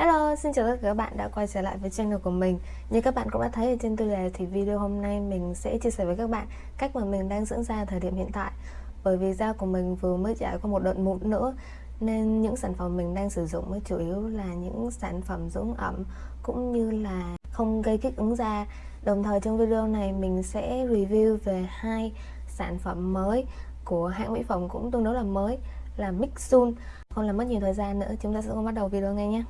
Hello, xin chào tất cả các bạn đã quay trở lại với channel của mình. Như các bạn cũng đã thấy ở trên tiêu đề thì video hôm nay mình sẽ chia sẻ với các bạn cách mà mình đang dưỡng da thời điểm hiện tại. Bởi vì da của mình vừa mới trải qua một đợt mụn nữa Nên những sản phẩm mình đang sử dụng mới chủ yếu là những sản phẩm dưỡng ẩm cũng như là không gây kích ứng da. Đồng thời trong video này mình sẽ review về hai sản phẩm mới của hãng mỹ phẩm cũng tương đối là mới là Mixun Không làm mất nhiều thời gian nữa, chúng ta sẽ cùng bắt đầu video ngay nhé.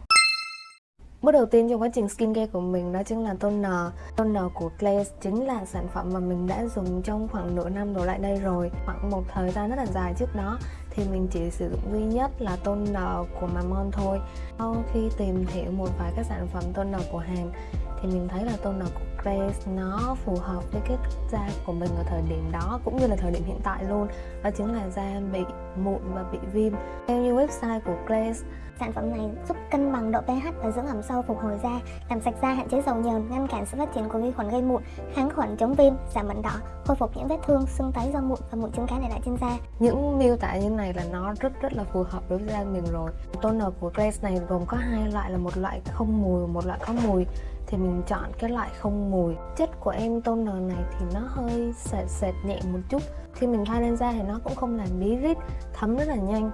Bước đầu tiên trong quá trình skincare của mình đó chính là toner. Toner của Glaze chính là sản phẩm mà mình đã dùng trong khoảng nửa năm đổ lại đây rồi. Khoảng một thời gian rất là dài trước đó thì mình chỉ sử dụng duy nhất là toner của Mamon thôi. Sau khi tìm hiểu một vài các sản phẩm toner của Hàn thì mình thấy là toner của Grace nó phù hợp với cái da của mình ở thời điểm đó cũng như là thời điểm hiện tại luôn đó chính là da bị mụn và bị viêm theo như website của Grace Sản phẩm này giúp cân bằng độ pH và dưỡng ẩm sâu phục hồi da, làm sạch da, hạn chế dầu nhờn, ngăn cản sự phát triển của vi khuẩn gây mụn, kháng khuẩn chống viêm, giảm mẩn đỏ, khôi phục những vết thương, sưng tấy do mụn và mụn trứng cá để lại trên da. Những miêu tả như này là nó rất rất là phù hợp đối với da mình rồi. Toner của Grace này gồm có hai loại là một loại không mùi, một loại có mùi thì mình chọn cái loại không mùi. Chất của em toner này thì nó hơi sệt sệt nhẹ một chút. Khi mình thoa lên da thì nó cũng không làm bí rít, thấm rất là nhanh.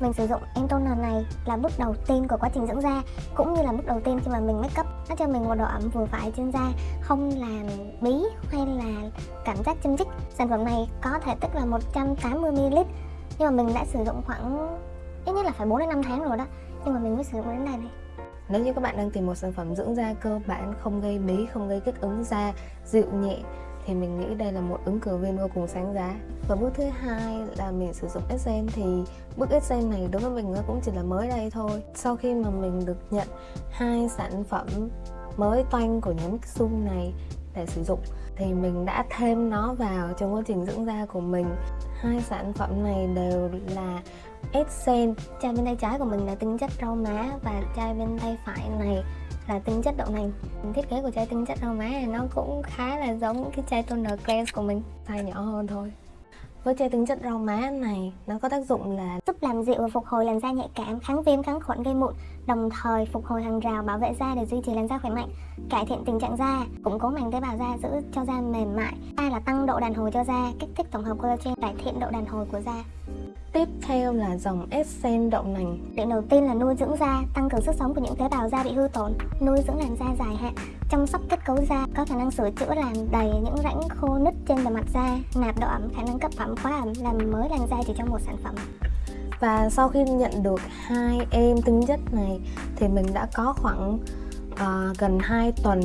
Mình sử dụng em toner này là bước đầu tiên của quá trình dưỡng da, cũng như là bước đầu tiên khi mà mình make up. Nó cho mình một độ ẩm vừa phải trên da, không làm bí hay là cảm giác châm chích. Sản phẩm này có thể tích là 180ml nhưng mà mình đã sử dụng khoảng ít nhất là phải 4 đến 5 tháng rồi đó. Nhưng mà mình mới sử dụng đến đây này nếu như các bạn đang tìm một sản phẩm dưỡng da cơ bản không gây bí, không gây kích ứng da, dịu nhẹ thì mình nghĩ đây là một ứng cử viên vô cùng sáng giá. Và bước thứ hai là mình sử dụng SM thì bước SM này đối với mình nó cũng chỉ là mới đây thôi. Sau khi mà mình được nhận hai sản phẩm mới toanh của nhóm Mixum này để sử dụng thì mình đã thêm nó vào trong quá trình dưỡng da của mình. Hai sản phẩm này đều là Essence chai bên tay trái của mình là tinh chất rau má và chai bên tay phải này là tinh chất đậu nành thiết kế của chai tinh chất rau má này nó cũng khá là giống cái chai toner cleanse của mình size nhỏ hơn thôi với chai tinh chất rau má này nó có tác dụng là giúp làm dịu và phục hồi làn da nhạy cảm, kháng viêm, kháng khuẩn gây mụn, đồng thời phục hồi hàng rào bảo vệ da để duy trì làn da khỏe mạnh, cải thiện tình trạng da, củng cố màng tế bào da giữ cho da mềm mại. Ba là tăng độ đàn hồi cho da, kích thích tổng hợp collagen, cải thiện độ đàn hồi của da. Tiếp theo là dòng Essence đậu nành. Điểm đầu tiên là nuôi dưỡng da, tăng cường sức sống của những tế bào da bị hư tổn Nuôi dưỡng làn da dài hạn, chăm sóc kết cấu da Có khả năng sửa chữa làm đầy những rãnh khô nứt trên bề mặt da Nạp độ ẩm, khả năng cấp ẩm, khóa ẩm, làm mới làn da chỉ trong một sản phẩm. Và sau khi nhận được hai em tinh chất này Thì mình đã có khoảng uh, gần 2 tuần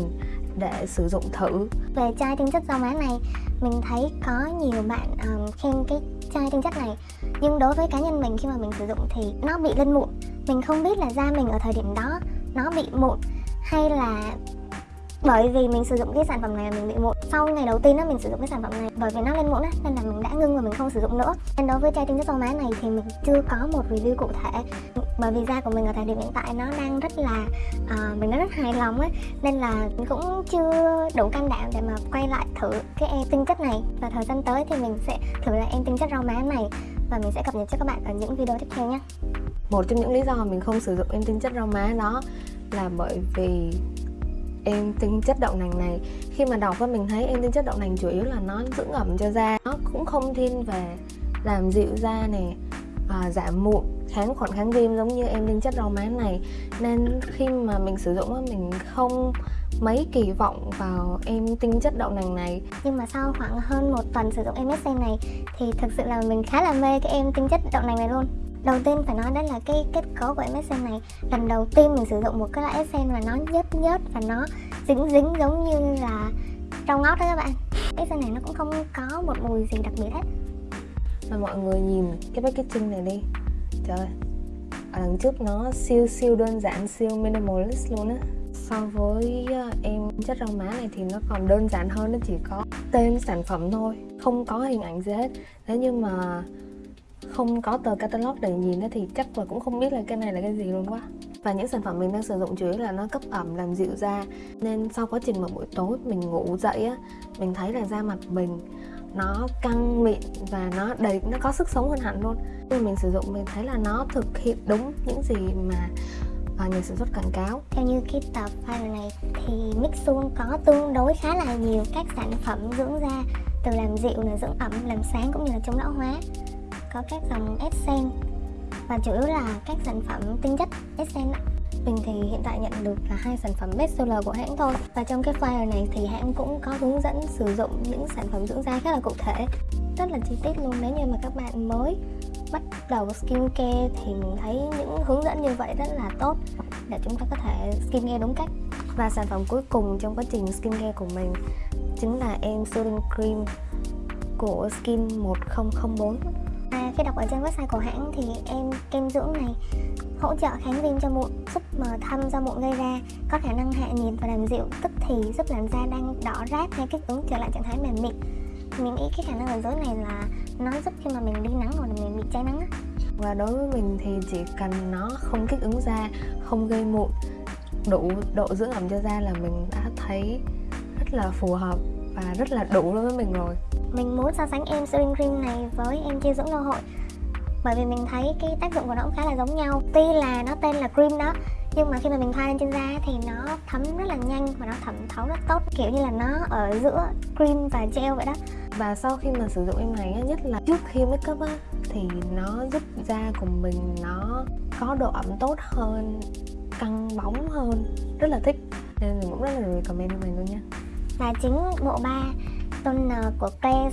để sử dụng thử. Về chai tinh chất rau má này Mình thấy có nhiều bạn um, khen cái chai tinh chất này nhưng đối với cá nhân mình khi mà mình sử dụng thì nó bị lên mụn. Mình không biết là da mình ở thời điểm đó nó bị mụn hay là bởi vì mình sử dụng cái sản phẩm này mình bị mụn. Sau ngày đầu tiên đó mình sử dụng cái sản phẩm này bởi vì nó lên mụn á nên là mình đã ngưng và mình không sử dụng nữa. Nên đối với chai tinh chất rau má này thì mình chưa có một review cụ thể. Bởi vì da của mình ở thời điểm hiện tại nó đang rất là uh, mình nó rất hài lòng á. Nên là mình cũng chưa đủ can đảm để mà quay lại thử cái em tinh chất này. Và thời gian tới thì mình sẽ thử lại em tinh chất rau má này và mình sẽ cập nhật cho các bạn ở những video tiếp theo nhé. Một trong những lý do mà mình không sử dụng em tinh chất rau má đó là bởi vì em tinh chất đậu nành này khi mà đọc và mình thấy em tinh chất đậu nành chủ yếu là nó dưỡng ẩm cho da. Nó cũng không thiên về làm dịu da này à, giảm mụn kháng khuẩn kháng viêm giống như em tinh chất rau má này. Nên khi mà mình sử dụng mình không mấy kỳ vọng vào em tinh chất đậu nành này. Nhưng mà sau khoảng hơn một tuần sử dụng MSC này thì thực sự là mình khá là mê cái em tinh chất đậu nành này luôn. Đầu tiên phải nói đó là cái kết cấu của MSC này. Lần đầu tiên mình sử dụng một cái loại essence mà nó nhớt nhớt và nó dính dính giống như là rau ngót đó các bạn. Essence này nó cũng không có một mùi gì đặc biệt hết. Và mọi người nhìn cái packaging này đi. Trời ở đằng trước nó siêu siêu đơn giản siêu minimalist luôn á so với ờ, em chất rau má này thì nó còn đơn giản hơn, nó chỉ có tên sản phẩm thôi, không có hình ảnh gì hết. Thế nhưng mà không có tờ catalog để nhìn thì chắc là cũng không biết là cái này là cái gì luôn quá. Và những sản phẩm mình đang sử dụng chủ yếu là nó cấp ẩm, làm dịu da. Nên sau quá trình mà buổi tối mình ngủ dậy á, mình thấy là da mặt mình nó căng mịn và nó đầy, nó có sức sống hơn hẳn luôn. Khi mình sử dụng mình thấy là nó thực hiện đúng những gì mà à, nhà sản xuất quảng cáo. Theo như cái tập file này thì Mixun có tương đối khá là nhiều các sản phẩm dưỡng da từ làm dịu là dưỡng ẩm làm sáng cũng như là chống lão hóa. Có các dòng Essence và chủ yếu là các sản phẩm tinh chất Essence mình thì hiện tại nhận được là hai sản phẩm best seller của hãng thôi. Và trong cái file này thì hãng cũng có hướng dẫn sử dụng những sản phẩm dưỡng da khá là cụ thể. Rất là chi tiết luôn nếu như mà các bạn mới bắt đầu skincare thì mình thấy những hướng dẫn như vậy rất là tốt để chúng ta có thể skincare đúng cách và sản phẩm cuối cùng trong quá trình skincare của mình chính là em soothing cream của Skin 1004 À, khi đọc ở trên website của hãng thì em kem dưỡng này hỗ trợ kháng viêm cho mụn, giúp mờ thâm do mụn gây ra, có khả năng hạ nhiệt và làm dịu tức thì giúp làn da đang đỏ rát hay kích ứng trở lại trạng thái mềm mịn. Mình nghĩ cái khả năng ở dưới này là nó giúp khi mà mình đi nắng hoặc là mình bị cháy nắng á. Và đối với mình thì chỉ cần nó không kích ứng da, không gây mụn, đủ độ dưỡng ẩm cho da là mình đã thấy rất là phù hợp và rất là đủ đối với mình rồi mình muốn so sánh em Sering Cream này với em chia dưỡng đô hội bởi vì mình thấy cái tác dụng của nó cũng khá là giống nhau tuy là nó tên là cream đó nhưng mà khi mà mình thoa lên trên da thì nó thấm rất là nhanh và nó thẩm thấu rất tốt kiểu như là nó ở giữa cream và gel vậy đó. Và sau khi mà sử dụng em này nhất là trước khi make up á thì nó giúp da của mình nó có độ ẩm tốt hơn căng bóng hơn rất là thích. Nên mình cũng rất là recommend em này luôn nha. Và chính bộ ba toner của Claire's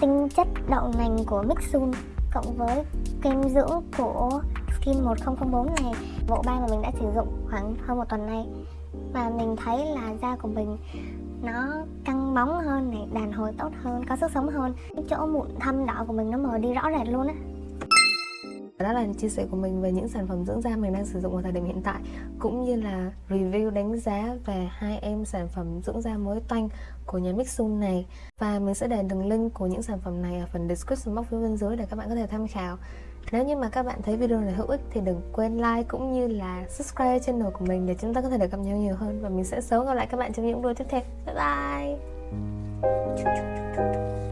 tinh chất đậu nành của Mixun cộng với kem dưỡng của Kim 1004 này bộ ba mà mình đã sử dụng khoảng hơn một tuần nay. Và mình thấy là da của mình nó căng bóng hơn này, đàn hồi tốt hơn, có sức sống hơn. Cái chỗ mụn thâm đỏ của mình nó mờ đi rõ rệt luôn á. Đó là chia sẻ của mình về những sản phẩm dưỡng da mình đang sử dụng vào thời điểm hiện tại, cũng như là review đánh giá về hai em sản phẩm dưỡng da mới toanh của nhà Mixun này. Và mình sẽ để đường link của những sản phẩm này ở phần description box phía bên dưới để các bạn có thể tham khảo nếu như mà các bạn thấy video này hữu ích thì đừng quên like cũng như là subscribe channel của mình để chúng ta có thể được gặp nhau nhiều hơn và mình sẽ sớm gặp lại các bạn trong những video tiếp theo. Bye bye!